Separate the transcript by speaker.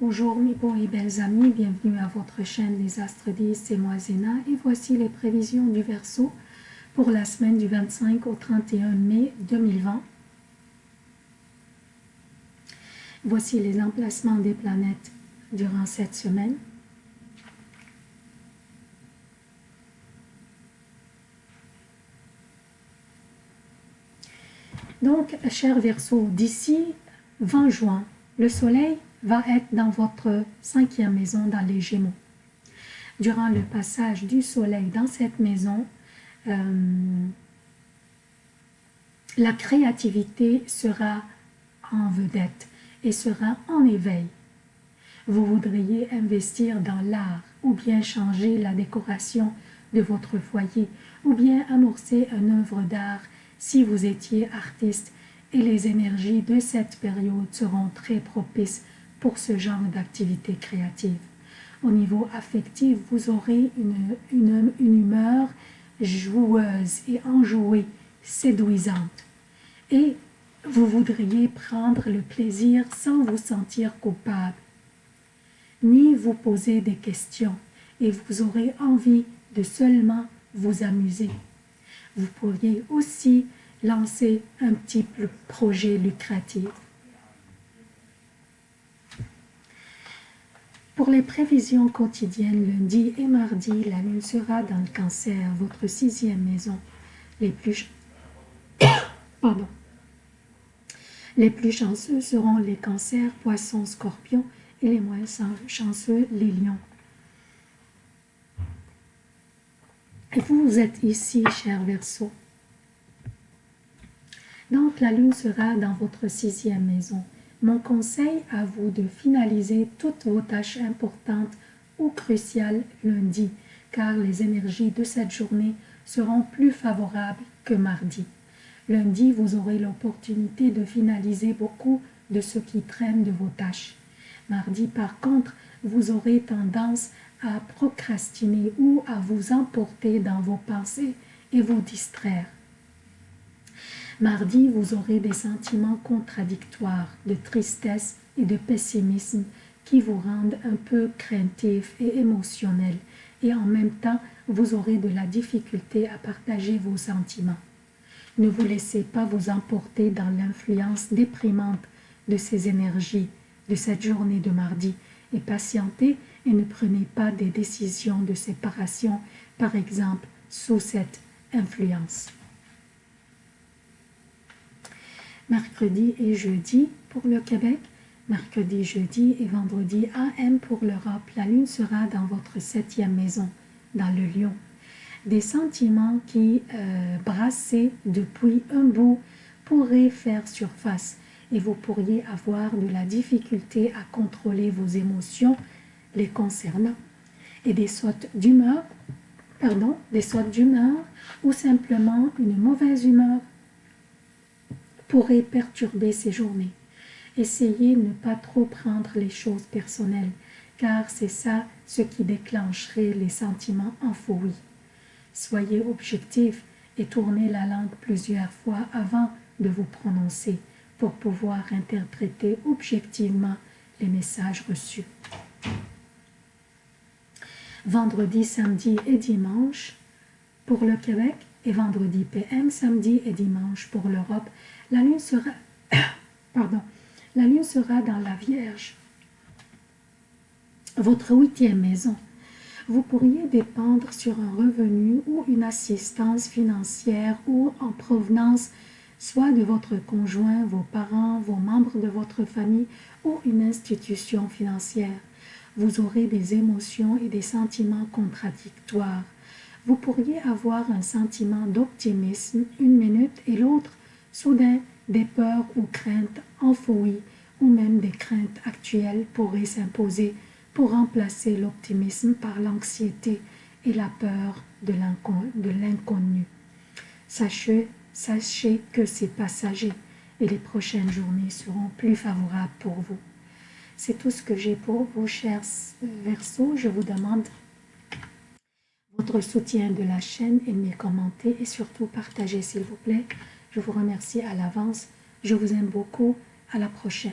Speaker 1: Bonjour mes beaux et belles amis, bienvenue à votre chaîne Les Astres 10, c'est moi Zéna et voici les prévisions du Verseau pour la semaine du 25 au 31 mai 2020. Voici les emplacements des planètes durant cette semaine. Donc, cher Verseau, d'ici 20 juin, le Soleil va être dans votre cinquième maison dans les Gémeaux. Durant le passage du Soleil dans cette maison, euh, la créativité sera en vedette et sera en éveil. Vous voudriez investir dans l'art ou bien changer la décoration de votre foyer ou bien amorcer une œuvre d'art si vous étiez artiste et les énergies de cette période seront très propices pour ce genre d'activité créative. Au niveau affectif, vous aurez une, une, une humeur joueuse et enjouée, séduisante. Et vous voudriez prendre le plaisir sans vous sentir coupable, ni vous poser des questions, et vous aurez envie de seulement vous amuser. Vous pourriez aussi lancer un petit projet lucratif. Pour les prévisions quotidiennes, lundi et mardi, la lune sera dans le cancer, votre sixième maison. Les plus, chanceux seront les cancers, poissons, scorpions et les moins chanceux, les lions. Et vous, vous êtes ici, cher Verseau. Donc, la lune sera dans votre sixième maison. Mon conseil à vous de finaliser toutes vos tâches importantes ou cruciales lundi, car les énergies de cette journée seront plus favorables que mardi. Lundi, vous aurez l'opportunité de finaliser beaucoup de ce qui traîne de vos tâches. Mardi, par contre, vous aurez tendance à procrastiner ou à vous emporter dans vos pensées et vous distraire. Mardi, vous aurez des sentiments contradictoires de tristesse et de pessimisme qui vous rendent un peu craintif et émotionnel. Et en même temps, vous aurez de la difficulté à partager vos sentiments. Ne vous laissez pas vous emporter dans l'influence déprimante de ces énergies de cette journée de mardi. Et patientez et ne prenez pas des décisions de séparation, par exemple, sous cette influence mercredi et jeudi pour le Québec, mercredi, jeudi et vendredi AM pour l'Europe. La lune sera dans votre septième maison, dans le lion. Des sentiments qui, euh, brassés depuis un bout, pourraient faire surface et vous pourriez avoir de la difficulté à contrôler vos émotions les concernant. Et des sautes d'humeur, pardon, des sautes d'humeur ou simplement une mauvaise humeur pourrait perturber ces journées. Essayez de ne pas trop prendre les choses personnelles, car c'est ça ce qui déclencherait les sentiments enfouis. Soyez objectif et tournez la langue plusieurs fois avant de vous prononcer pour pouvoir interpréter objectivement les messages reçus. Vendredi, samedi et dimanche pour le Québec et vendredi PM, samedi et dimanche pour l'Europe la lune sera, pardon, la lune sera dans la Vierge, votre huitième maison. Vous pourriez dépendre sur un revenu ou une assistance financière ou en provenance soit de votre conjoint, vos parents, vos membres de votre famille ou une institution financière. Vous aurez des émotions et des sentiments contradictoires. Vous pourriez avoir un sentiment d'optimisme une minute et l'autre Soudain, des peurs ou craintes enfouies ou même des craintes actuelles pourraient s'imposer pour remplacer l'optimisme par l'anxiété et la peur de l'inconnu. Sachez, sachez que c'est passager et les prochaines journées seront plus favorables pour vous. C'est tout ce que j'ai pour vous, chers Verseaux. Je vous demande votre soutien de la chaîne, aimez, commentez et surtout partagez s'il vous plaît. Je vous remercie à l'avance. Je vous aime beaucoup. À la prochaine.